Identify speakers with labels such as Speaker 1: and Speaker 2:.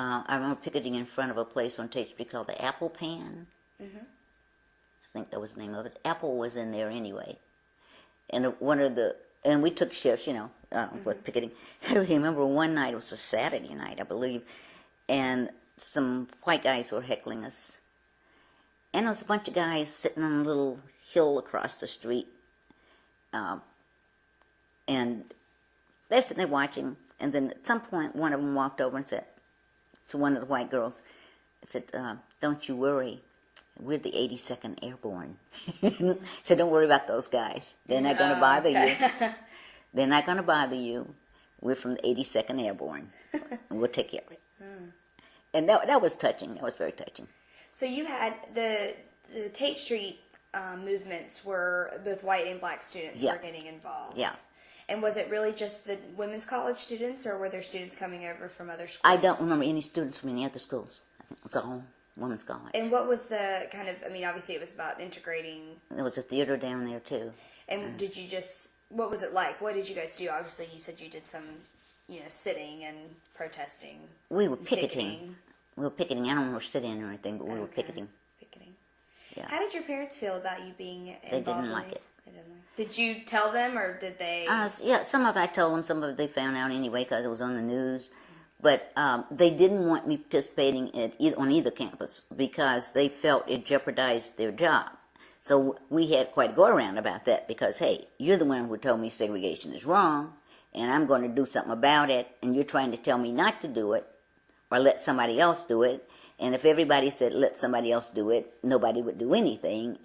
Speaker 1: Uh, I remember picketing in front of a place on Tate Street called the Apple Pan.
Speaker 2: Mm-hmm.
Speaker 1: I think that was the name of it. Apple was in there anyway. And one of the, and we took shifts, you know, uh, with picketing. I remember one night, it was a Saturday night, I believe, and some white guys were heckling us. And there was a bunch of guys sitting on a little hill across the street. Um, and they're sitting there watching. And then at some point, one of them walked over and said to one of the white girls, I said, uh, Don't you worry. We're the 82nd Airborne. said, Don't worry about those guys. They're not going to
Speaker 2: Oh,
Speaker 1: bother
Speaker 2: okay.
Speaker 1: you. They're not going to bother you. We're from the 82nd Airborne. and we'll take care of it. And that, that was touching. That was very touching.
Speaker 2: So you had the the Tate Street um, movements were both white and black students
Speaker 1: Yeah.
Speaker 2: were getting involved.
Speaker 1: Yeah.
Speaker 2: And was it really just the women's college students, or were there students coming over from other schools?
Speaker 1: I don't remember any students from any other schools. I think it was all women's college.
Speaker 2: And what was the kind of? I mean, obviously it was about integrating.
Speaker 1: There was a theater down there too.
Speaker 2: And did you just? What was it like? What did you guys do? Obviously, you said you did some, you know, sitting and protesting.
Speaker 1: We were picketing.
Speaker 2: Picketing.
Speaker 1: We were picketing. I don't remember sitting or anything, but we were picketing.
Speaker 2: Picketing.
Speaker 1: Yeah.
Speaker 2: How did your parents feel about you being involved
Speaker 1: didn't
Speaker 2: in
Speaker 1: like it.
Speaker 2: They didn't like. Did you tell them, or did they?
Speaker 1: Uh, yeah, some of I told them, some of they found out anyway because it was on the news. But um, they didn't want me participating at either, on either campus because they felt it jeopardized their job. So we had quite a go around about that because, hey, you're the one who told me segregation is wrong, and I'm going to do something about it, and you're trying to tell me not to do it or let somebody else do it. And if everybody said let somebody else do it, nobody would do anything.